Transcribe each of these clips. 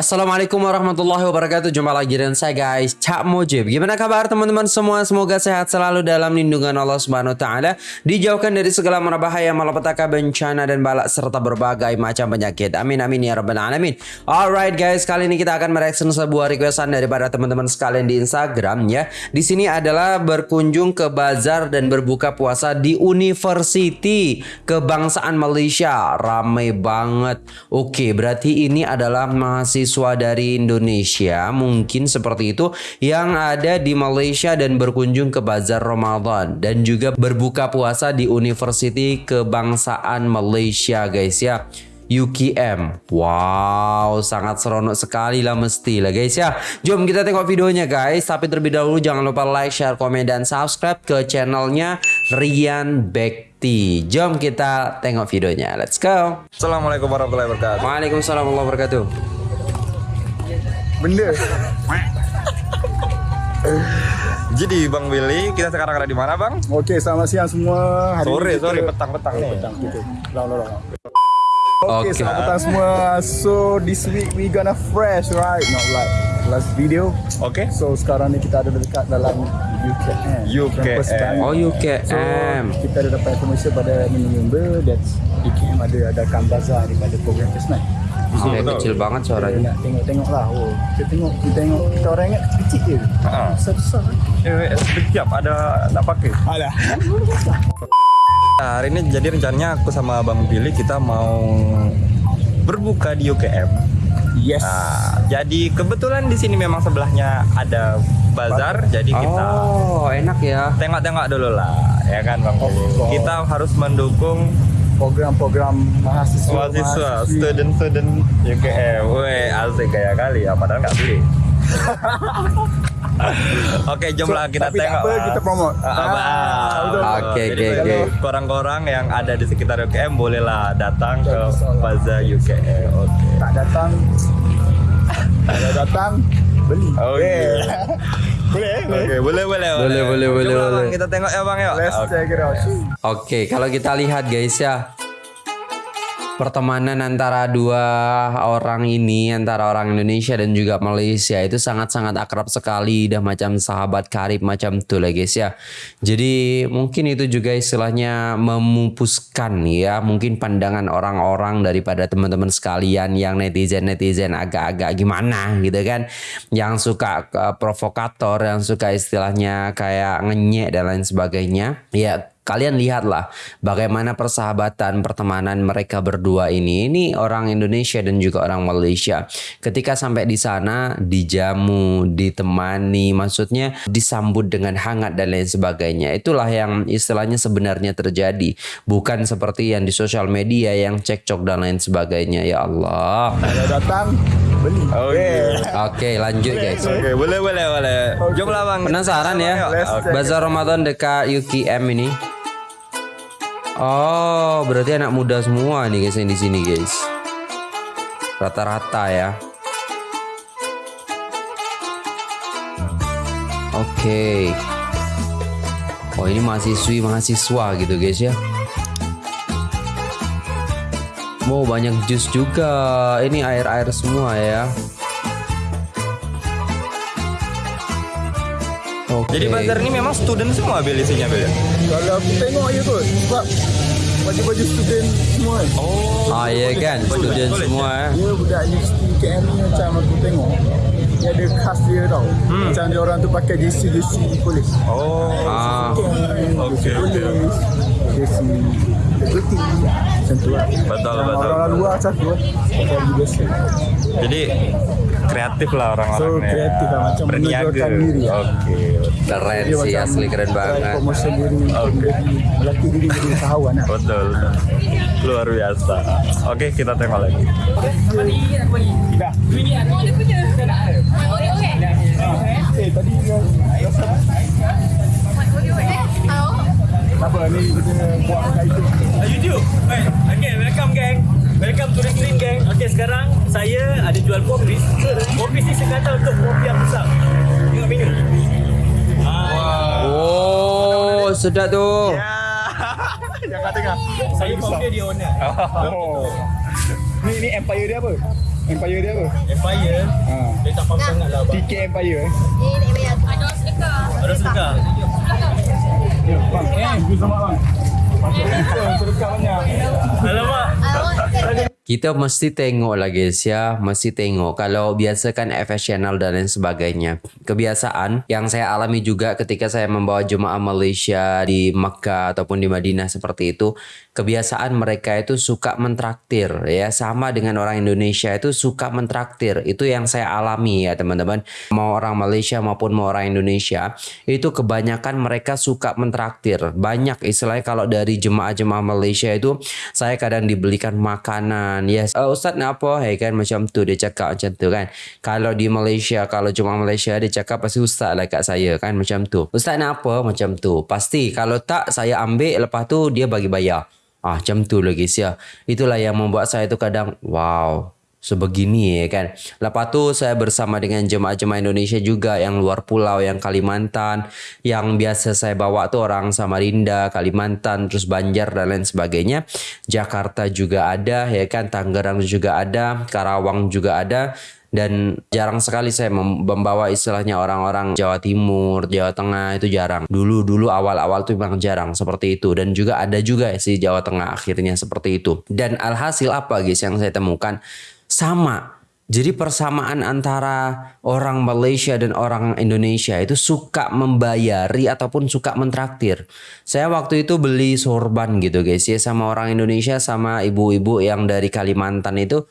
Assalamualaikum warahmatullahi wabarakatuh. Jumpa lagi dengan saya guys Cak Mojib Gimana kabar teman-teman semua? Semoga sehat selalu dalam lindungan Allah subhanahu ta'ala. Dijauhkan dari segala bahaya Malapetaka bencana dan balak Serta berbagai macam penyakit. Amin amin ya rabbal alamin. Alright guys Kali ini kita akan mereaction sebuah requestan Daripada teman-teman sekalian di Instagram ya. Di sini adalah berkunjung ke bazar Dan berbuka puasa di University Kebangsaan Malaysia. Ramai banget. Oke berarti ini adalah mahasiswa mahasiswa dari Indonesia mungkin seperti itu yang ada di Malaysia dan berkunjung ke Bazar Ramadan dan juga berbuka puasa di University Kebangsaan Malaysia guys ya. UKM Wow sangat seronok sekali lah mesti lah guys ya. Jom kita tengok videonya guys. Tapi terlebih dahulu jangan lupa like, share, komen, dan subscribe ke channelnya Rian Bekti. Jom kita tengok videonya. Let's go. Assalamualaikum warahmatullahi wabarakatuh. Waalaikumsalam warahmatullahi wabarakatuh benda Jadi Bang Willy, kita sekarang ada di mana Bang? Oke, selamat siang semua. Hari sore, kita... sore, petang-petang nih. Petang, gitu. Long, long. Oke, okay, selamat petang semua. So this week we gonna fresh, right? Not like last video. Oke. Okay. So sekarang ni kita ada dekat dalam UKM. UKM. Oh UKM. So kita ada dapat informasi pada member that UKM ada ada Kambaza daripada program first Oh, betul. kecil banget suaranya. Tengok-tengok lah. Oh, kita tengok, kita tengok kita orang ingat kecil je. Ha. Besar-besar. Eh, setiap ada nak pakai. Alah. Nah, hari ini jadi rencananya aku sama Bang Billy kita mau berbuka di UKM. Yes. Nah, jadi kebetulan di sini memang sebelahnya ada bazar, jadi kita Oh, enak ya. Tengok-tengok dulu lah, ya kan Bang. Oh, kita harus mendukung program-program mahasiswa mahasiswa student-student UKM weh asik kayak kali ya padahal nggak beli Oke, jom lah kita tapi tengok. Tapi kita promote. Ah, ah, Oke, oke, oke. Korang-korang yang ada di sekitar UKM bolehlah datang ke Baza UKM. Oke. Tak datang. Tak datang beli. Oke. Okay. boleh, boleh. Oke, boleh, boleh, boleh, boleh, boleh, boleh. Kita tengok ya bang ya. Let's check it out. Oke, kalau kita lihat guys ya, pertemanan antara dua orang ini antara orang Indonesia dan juga Malaysia itu sangat-sangat akrab sekali dah macam sahabat karib macam itu lah guys ya. Jadi mungkin itu juga istilahnya memupuskan ya. Mungkin pandangan orang-orang daripada teman-teman sekalian yang netizen-netizen agak-agak gimana gitu kan. Yang suka uh, provokator yang suka istilahnya kayak ngenyek dan lain sebagainya. Ya Kalian lihatlah bagaimana persahabatan pertemanan mereka berdua ini. Ini orang Indonesia dan juga orang Malaysia. Ketika sampai di sana dijamu, ditemani, maksudnya disambut dengan hangat dan lain sebagainya. Itulah yang istilahnya sebenarnya terjadi. Bukan seperti yang di sosial media yang cekcok dan lain sebagainya. Ya Allah. Ada datang beli. Oke. Okay. Oke, okay, lanjut guys. Oke, okay, boleh boleh boleh. Okay. Jom lah Bang. Penasaran ya? Bazar Ramadan dekat UKM ini. Oh, berarti anak muda semua nih guys yang di sini guys. Rata-rata ya. Oke. Okay. Oh, ini mahasiswi mahasiswa gitu guys ya. Mau oh, banyak jus juga. Ini air-air semua ya. Okay. Jadi bazar ini memang student semua Bel isinya Bel ya? Kalau aku tengok je kot sebab baju-baju student semua. Oh. Ah ya kan, student semua eh. Dia budak universiti KM ni macam aku tengok. Dia ada khas dia tau. Hmm. Macam dia orang tu pakai JC JC polis. Oh. Ah. Okey. JC Putih Macam tu lah Betul betul Orang luar macam tu Jadi kreatif lah orang-orang so, kreatif lah macam berniaga diri oke okay. keren Dia sih asli keren banget promosi diri okay. melatih diri jadi usahawan lah. betul luar biasa oke okay, kita tengok lagi Eh tadi Apa ni kita buat kaitan YouTube. Okay, welcome gang. Welcome to the Green Gang. Okay, sekarang saya ada jual kopi. Kopi ni kata untuk kopi yang besar. Tengok menu. Wow. Oh, sedap tu. Ya. Jangan tengah. Saya kopi dia owner. Oh. Ni ni empire dia apa? Empire dia apa? Empire Ha. Dia tak faham sangat lah abang TK Empire eh. Ni bayar. Ada sedekah. Ada sedekah Bang, eh, sama bang. Sedekah banyak. Alamak. Kita mesti tengok lah guys ya, mesti tengok. Kalau biasa kan FS Channel dan lain sebagainya. Kebiasaan yang saya alami juga ketika saya membawa jemaah Malaysia di Makkah ataupun di Madinah seperti itu. Kebiasaan mereka itu suka mentraktir ya. Sama dengan orang Indonesia itu suka mentraktir. Itu yang saya alami ya teman-teman. Mau orang Malaysia maupun mau orang Indonesia. Itu kebanyakan mereka suka mentraktir. Banyak istilahnya kalau dari jemaah-jemaah Malaysia itu saya kadang dibelikan makanan yes uh, ustaz nak apa hey kan macam tu dia cakap macam tu kan kalau di Malaysia kalau jemaah Malaysia dia cakap pasti ustaz lah kat saya kan macam tu ustaz nak apa macam tu pasti kalau tak saya ambil lepas tu dia bagi bayar ah macam tu lagi sia itulah yang membuat saya tu kadang wow sebegini ya kan. Lepas tu saya bersama dengan jemaah-jemaah Indonesia juga yang luar pulau, yang Kalimantan, yang biasa saya bawa tu orang Samarinda, Kalimantan, terus Banjar dan lain sebagainya. Jakarta juga ada ya kan, Tangerang juga ada, Karawang juga ada dan jarang sekali saya mem- membawa istilahnya orang-orang Jawa Timur, Jawa Tengah itu jarang. Dulu dulu awal-awal tuh memang jarang seperti itu dan juga ada juga sih Jawa Tengah akhirnya seperti itu. Dan alhasil apa guys yang saya temukan sama. Jadi persamaan antara orang Malaysia dan orang Indonesia itu suka membayari ataupun suka mentraktir. Saya waktu itu beli sorban gitu guys ya sama orang Indonesia sama ibu-ibu yang dari Kalimantan itu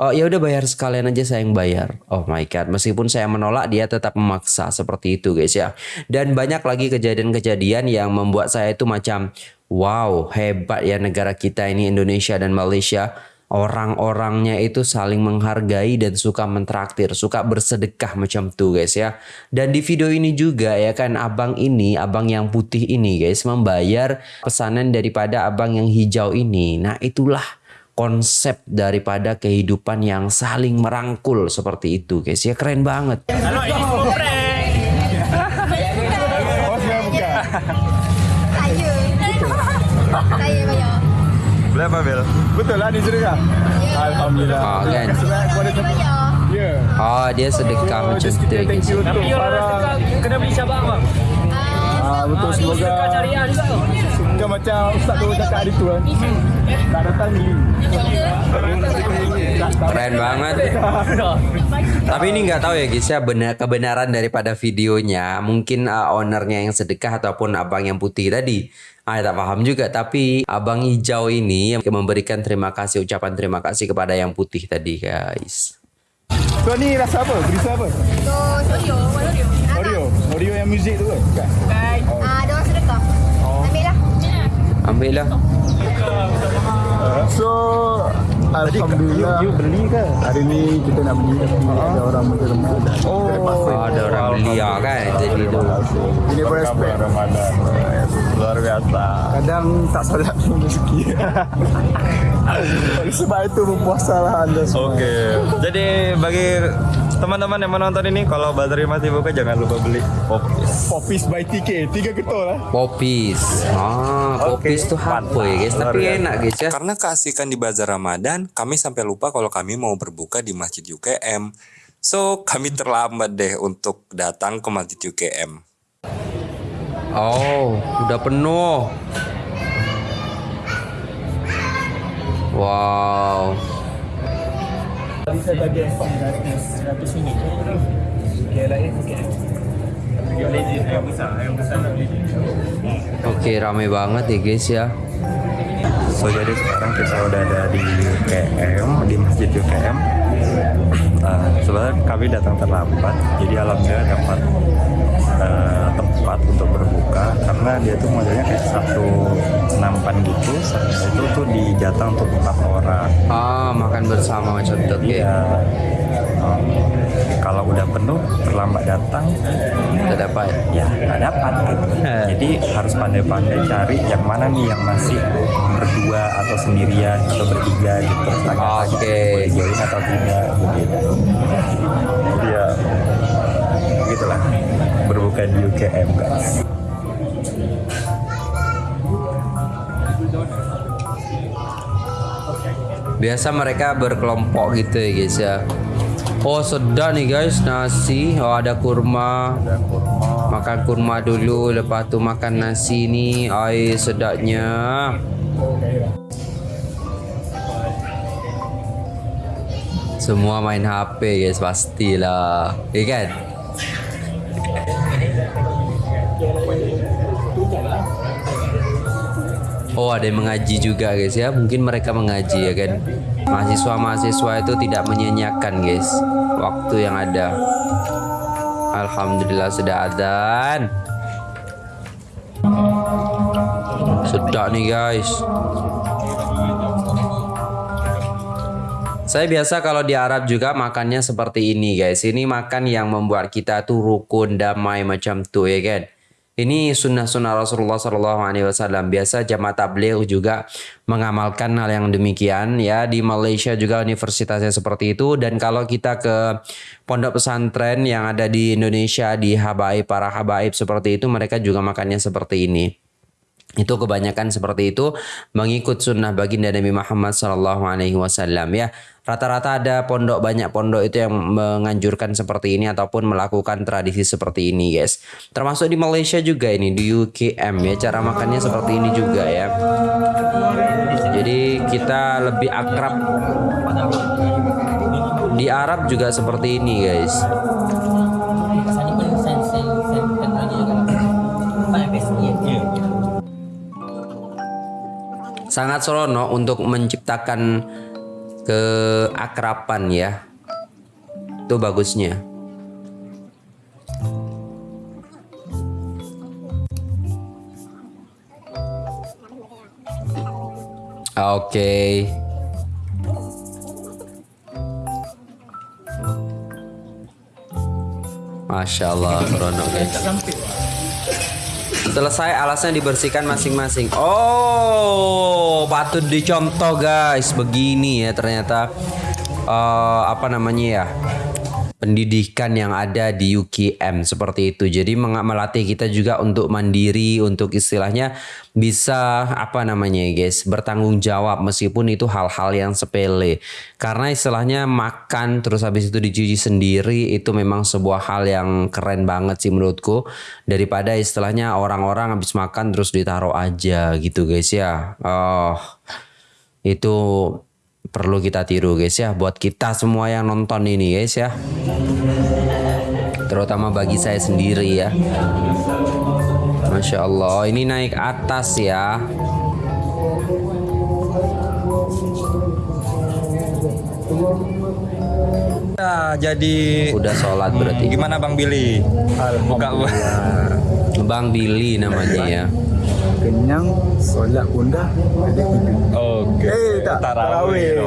Oh ya udah bayar sekalian aja saya yang bayar. Oh my god, meskipun saya menolak dia tetap memaksa seperti itu guys ya. Dan banyak lagi kejadian-kejadian yang membuat saya itu macam wow hebat ya negara kita ini Indonesia dan Malaysia. Orang-orangnya itu saling menghargai dan suka mentraktir, suka bersedekah macam tuh guys ya. Dan di video ini juga ya kan abang ini, abang yang putih ini guys membayar pesanan daripada abang yang hijau ini. Nah itulah konsep daripada kehidupan yang saling merangkul seperti itu guys ya keren banget ini Oh, Bel? Betul lah sedekah. Alhamdulillah. oh, kan. Ya. oh dia sedekah macam tu guys Tapi orang Kena beli cabang bang Ah, betul Ah, semoga Bukan macam Ustaz tu cakap hari tu kan. Tak datang ni. keren banget tapi ini nggak tahu ya guys ya benar kebenaran daripada videonya mungkin uh, ownernya yang sedekah ataupun abang yang putih tadi Ah, tak paham juga tapi abang hijau ini yang memberikan terima kasih ucapan terima kasih kepada yang putih tadi guys So ni rasa apa? Berisa apa? Oreo. Oreo. Yang muzik tu kan? Bukan. Ah, ada orang sedekah. Ambil lah. ambil lah So Alhamdulillah you, beli ke? Hari ni kita nak beli tapi ada orang macam Ramadan Oh oh, ada orang beli ya kan jadi tu Ini pun respect Ramadan. Luar biasa. Kadang tak pun rezeki Oleh Sebab itu berpuasa lah anda semua Oke. Jadi bagi teman-teman yang menonton ini kalau baterai masih buka jangan lupa beli popis. Popis by TK Tiga ketol lah popis ah popis tuh apa ya guys tapi Luar enak guys ya Karena keasikan di bazar Ramadan, kami sampai lupa kalau kami mau berbuka di Masjid UKM. So, kami terlambat deh untuk datang ke Masjid UKM. Oh, udah penuh. Wow. Oke, rame banget ya guys ya. So jadi sekarang kita udah ada di UKM di Masjid UKM. Nah, sebenarnya kami datang terlambat, jadi alhamdulillah dapat eh, tempat untuk berbuka karena dia tuh modelnya kayak satu nampan gitu. Itu tuh dijatah untuk empat orang. Ah, makan bersama macam itu. Iya. Kalau udah penuh terlambat datang Tidak dapat. ya nggak dapat gitu. Eh. Jadi harus pandai-pandai cari yang mana nih yang masih berdua atau sendirian atau bertiga gitu. Tanya-tanya Oke. boleh join atau tidak begitu. Berbuka di UKM guys. Biasa mereka berkelompok gitu ya guys ya. Oh sedap nih guys nasi. Oh ada kurma. Makan kurma dulu, lepas tu makan nasi ni. Ai sedapnya. Semua main HP guys pastilah. Ya kan? Oh ada yang mengaji juga guys ya. Mungkin mereka mengaji ya kan? Mahasiswa-mahasiswa itu tidak menyanyiakan guys Waktu yang ada. Alhamdulillah sudah adzan Sudah nih guys. Saya biasa kalau di Arab juga makannya seperti ini guys. Ini makan yang membuat kita tuh rukun damai macam tuh ya kan. Ini sunnah-sunnah Rasulullah Shallallahu Alaihi Wasallam. Biasa jamaah tabligh juga mengamalkan hal yang demikian ya. Di Malaysia juga universitasnya seperti itu. Dan kalau kita ke pondok pesantren yang ada di Indonesia di habaib para habaib seperti itu mereka juga makannya seperti ini itu kebanyakan seperti itu mengikut sunnah baginda Nabi Muhammad Sallallahu Alaihi Wasallam ya. Rata-rata ada pondok banyak pondok itu yang menganjurkan seperti ini ataupun melakukan tradisi seperti ini guys. Termasuk di Malaysia juga ini di UKM ya. Cara makannya seperti ini juga ya. Jadi kita lebih akrab. Di Arab juga seperti ini guys sangat serono untuk menciptakan keakraban ya. Itu bagusnya. Oke. Masya Allah serono guys Selesai alasnya dibersihkan masing-masing. Oh, patut dicontoh guys. Begini ya ternyata eh, apa namanya ya? Pendidikan yang ada di UKM seperti itu. Jadi melatih kita juga untuk mandiri, untuk istilahnya bisa apa namanya ya guys, bertanggung jawab meskipun itu hal-hal yang sepele. Karena istilahnya makan terus habis itu dicuci sendiri itu memang sebuah hal yang keren banget sih menurutku daripada istilahnya orang-orang habis makan terus ditaruh aja gitu guys ya. Oh, itu perlu kita tiru guys ya buat kita semua yang nonton ini guys ya. Terutama bagi saya sendiri ya. Masya Allah. Ini naik atas ya. Ya, jadi udah sholat berarti. Gimana Bang Billy? Buka Bang Billy namanya ya Kenyang, solat pun dah. Ada tidur. Oke. Eh, tak. Tarawih.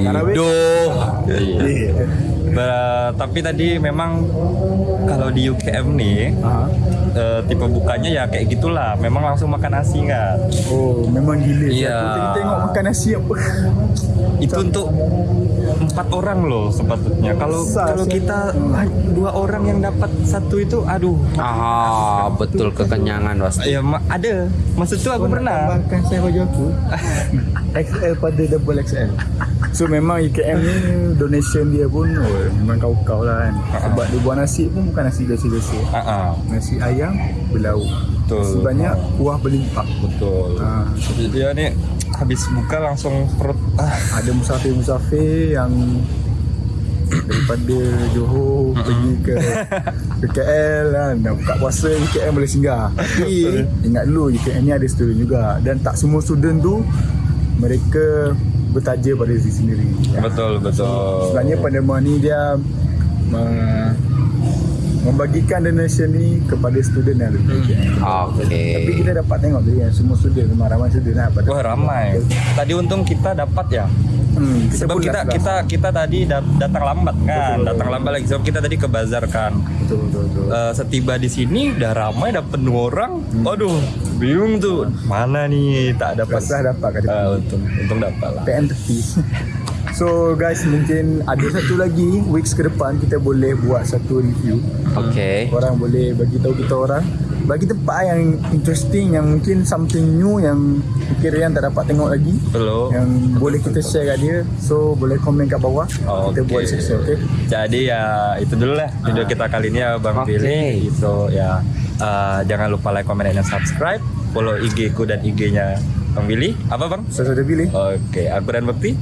Tarawih. Idoh Eh, Ber- tapi tadi memang kalau di UKM nih ah. eh, tipe bukanya ya kayak gitulah. Memang langsung makan nasi kan. Oh, memang gila. Iya. Aku tengok, tengok makan nasi apa. Itu untuk empat orang loh sepatutnya. Kalau kalau kita ah, dua orang yang dapat satu itu, aduh. Ah betul kekenyangan pasti Ya ma- ada. Maksud tuh aku nak pernah. tambahkan saya baju aku XL pada double XL So memang UKM ni donation dia pun oh, Memang kau-kau lah kan Sebab dia buat nasi pun bukan nasi biasa-biasa? Ah, Nasi ayam berlauk Betul. Nasi banyak kuah berlimpah. Betul. ha, Dia nih habis buka langsung perut. Ah, Ada musafir-musafir yang Daripada Johor pergi ke ke KL kan. Dah buka puasa UKM boleh singgah. Tapi ingat dulu UKM ni ada student juga. Dan tak semua student tu Mereka bertaja pada diri sendiri. Betul betul. Sebenarnya pandemik ni dia uh, membagikan donation ni kepada student yang ada di UKM. Oke Tapi kita dapat tengok tadi yang semua student memang ramai student lah pada Wah ramai. Tadi untung kita dapat ya. Hmm, Sebab pun kita dah- kita kita tadi dat- datang lambat kan, Betul. datang lambat lagi. Sebab kita tadi ke bazar kan. betul betul betul. Eh, setiba di sini udah ramai, udah penuh orang. Hmm. Waduh, bingung tuh. Mana nih tak dapat. Rasa dapat Eh, depan. untung untung dapat lah. PM tepi. So guys mungkin ada satu lagi weeks ke depan kita boleh buat satu review. Oke Orang boleh bagi tahu kita orang bagi tempat yang interesting yang mungkin something new yang mungkin Rian tak dapat tengok lagi Belum. yang boleh kita share kat dia so boleh komen kat bawah kita Oke. buat section okay Jadi ya itu dulu lah video kita kali ini ya Bang Oke. Billy. Itu ya eh, jangan lupa like, comment, dan subscribe. Follow IG ku dan IG-nya Bang Billy. Apa Bang? saya sudah pilih Oke, aku dan Bekti.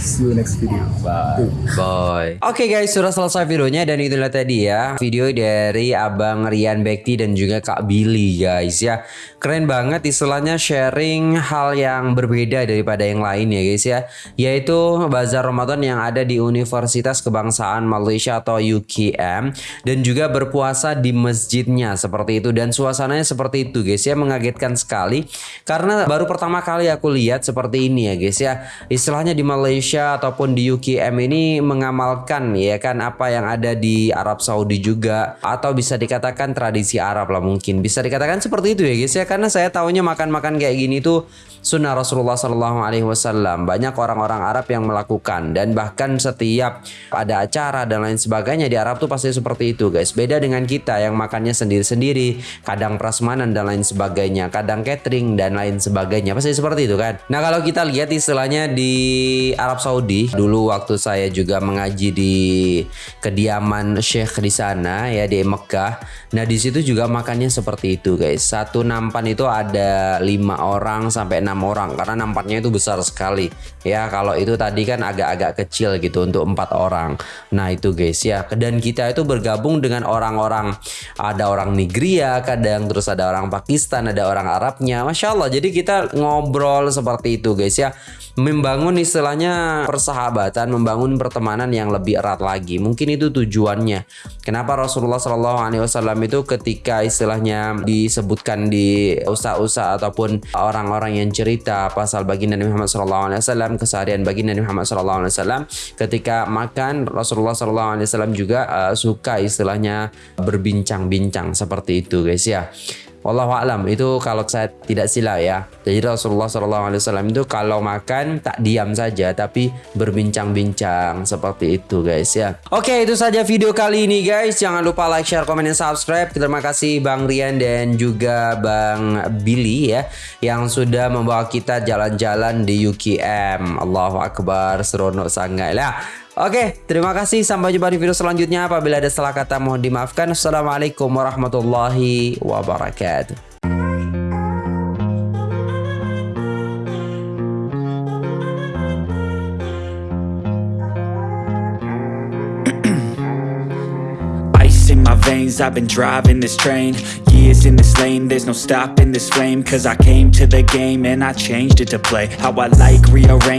see you next video Bye. Boy. Oke guys, sudah selesai videonya dan itulah tadi ya video dari Abang Rian Bekti dan juga Kak Billy guys ya. Keren banget istilahnya sharing hal yang berbeda daripada yang lain ya guys ya. Yaitu bazar Ramadan yang ada di Universitas Kebangsaan Malaysia atau UKM dan juga berpuasa di masjidnya seperti itu dan suasananya seperti itu guys ya mengagetkan sekali karena baru pertama kali aku lihat seperti ini ya guys ya. Istilahnya di Malaysia ataupun di UKM ini mengamalkan ya kan apa yang ada di Arab Saudi juga. Atau bisa dikatakan tradisi Arab lah mungkin. Bisa dikatakan seperti itu ya guys ya. Karena saya tahunya makan-makan kayak gini tuh sunnah Rasulullah Shallallahu Alaihi Wasallam. Banyak orang-orang Arab yang melakukan. Dan bahkan setiap ada acara dan lain sebagainya di Arab tuh pasti seperti itu guys. Beda dengan kita yang makannya sendiri-sendiri kadang prasmanan dan lain sebagainya kadang catering dan lain sebagainya pasti seperti itu kan? Nah kalau kita lihat istilahnya di Arab Saudi dulu waktu saya juga mengaji di kediaman Syekh di sana ya di Mekah. Nah di situ juga makannya seperti itu guys. Satu nampan itu ada lima orang sampai enam orang karena nampannya itu besar sekali. Ya kalau itu tadi kan agak-agak kecil gitu untuk empat orang. Nah itu guys ya. Dan kita itu bergabung dengan orang-orang ada orang Nigria kadang terus ada orang Pakistan ada orang Arabnya. Masya Allah jadi kita ngobrol seperti itu guys ya. Membangun istilahnya persahabatan membangun pertemanan yang lebih erat lagi. Mungkin itu tujuannya. Kenapa Rasulullah Shallallahu Alaihi Wasallam itu ketika istilahnya disebutkan di usaha-usaha ataupun orang-orang yang cerita pasal baginda Nabi Muhammad Shallallahu Alaihi Wasallam keseharian baginda Nabi Muhammad Shallallahu Alaihi Wasallam ketika makan Rasulullah Shallallahu Alaihi Wasallam juga uh, suka istilahnya berbincang-bincang seperti itu guys ya Wallahu alam itu kalau saya tidak silap ya. Jadi Rasulullah Wasallam itu kalau makan tak diam saja tapi berbincang-bincang seperti itu guys ya. Oke itu saja video kali ini guys. Jangan lupa like, share, komen, dan subscribe. Terima kasih Bang Rian dan juga Bang Billy ya yang sudah membawa kita jalan-jalan di UKM. Allahu Akbar seronok sangat lah. Oke, terima kasih. Sampai jumpa di video selanjutnya. Apabila ada salah kata mohon dimaafkan. Assalamualaikum warahmatullahi wabarakatuh. I've been driving this train Years in this lane, there's no stopping this flame Cause I came to the game and I changed it to play How I like, rearrange